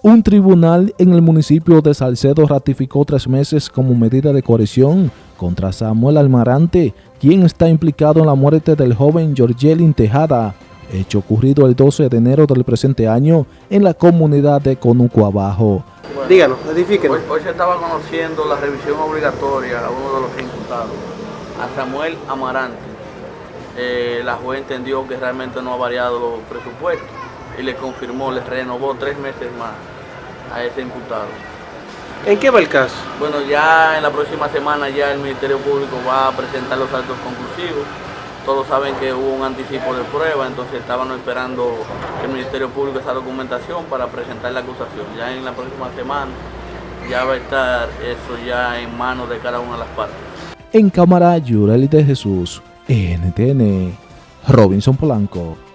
Un tribunal en el municipio de Salcedo ratificó tres meses como medida de coerción contra Samuel Almarante, quien está implicado en la muerte del joven Georgelin Tejada, hecho ocurrido el 12 de enero del presente año en la comunidad de Conuco Abajo. Díganos, edifíquenos. Hoy, hoy, se estaba conociendo la revisión obligatoria a uno de los imputados, a Samuel Amarante. Eh, la juez entendió que realmente no ha variado los presupuestos y le confirmó, le renovó tres meses más a ese imputado. ¿En qué va el caso? Bueno, ya en la próxima semana ya el Ministerio Público va a presentar los actos conclusivos. Todos saben que hubo un anticipo de prueba, entonces estaban esperando el Ministerio Público esa documentación para presentar la acusación. Ya en la próxima semana ya va a estar eso ya en manos de cada una de las partes. En cámara, Yureli de Jesús, NTN, Robinson Polanco.